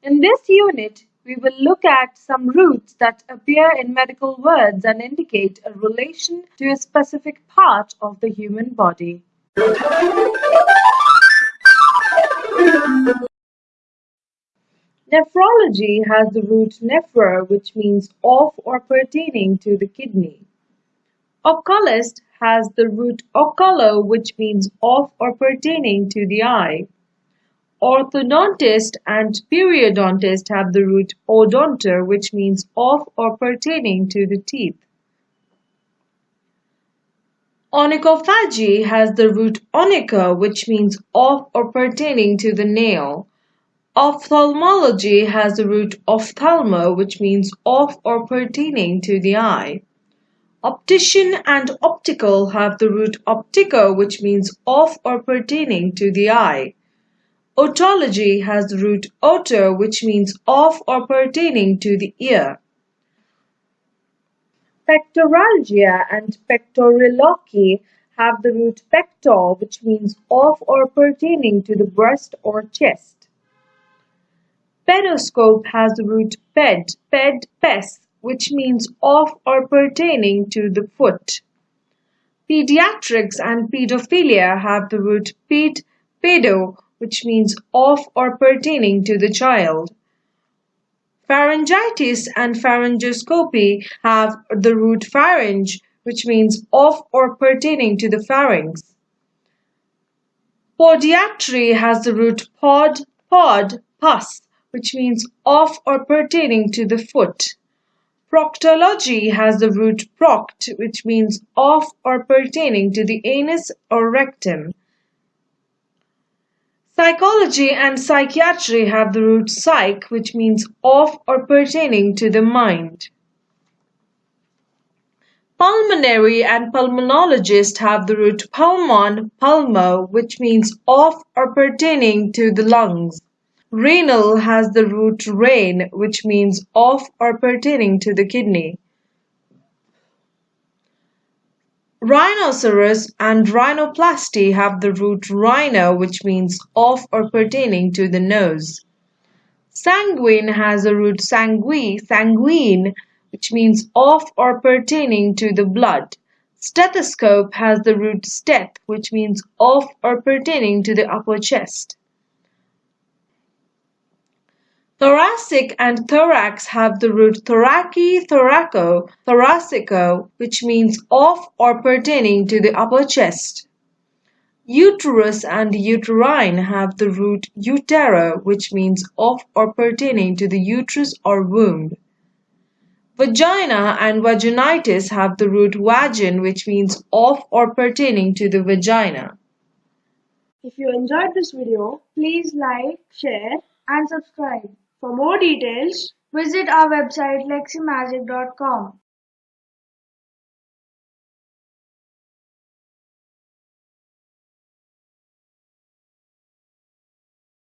In this unit, we will look at some roots that appear in medical words and indicate a relation to a specific part of the human body. Nephrology has the root nephro which means of or pertaining to the kidney. Oculist has the root oculo which means of or pertaining to the eye. Orthodontist and periodontist have the root odonto which means of or pertaining to the teeth. Onychophagy has the root onycho which means of or pertaining to the nail. Ophthalmology has the root ophthalmo which means of or pertaining to the eye. Optician and optical have the root optico which means of or pertaining to the eye. Otology has the root oto which means of or pertaining to the ear. Pectoralgia and pectoriloquy have the root pector which means of or pertaining to the breast or chest. Pedoscope has the root ped, ped, pes, which means of or pertaining to the foot. Pediatrics and pedophilia have the root ped, pedo, which means of or pertaining to the child. Pharyngitis and pharyngoscopy have the root pharynge, which means of or pertaining to the pharynx. Podiatry has the root pod, pod, pus, which means of or pertaining to the foot. Proctology has the root proct, which means of or pertaining to the anus or rectum. Psychology and psychiatry have the root psych, which means of or pertaining to the mind. Pulmonary and pulmonologist have the root pulmon, pulmo, which means of or pertaining to the lungs. Renal has the root rein, which means of or pertaining to the kidney. Rhinoceros and rhinoplasty have the root rhino which means of or pertaining to the nose. Sanguine has the root sangui, sanguine, which means of or pertaining to the blood. Stethoscope has the root steth, which means of or pertaining to the upper chest. Thoracic and thorax have the root thoraki, thoraco, thoracico, which means of or pertaining to the upper chest. Uterus and uterine have the root utero, which means of or pertaining to the uterus or womb. Vagina and vaginitis have the root vagin, which means of or pertaining to the vagina. If you enjoyed this video, please like, share and subscribe. For more details, visit our website leximagic.com.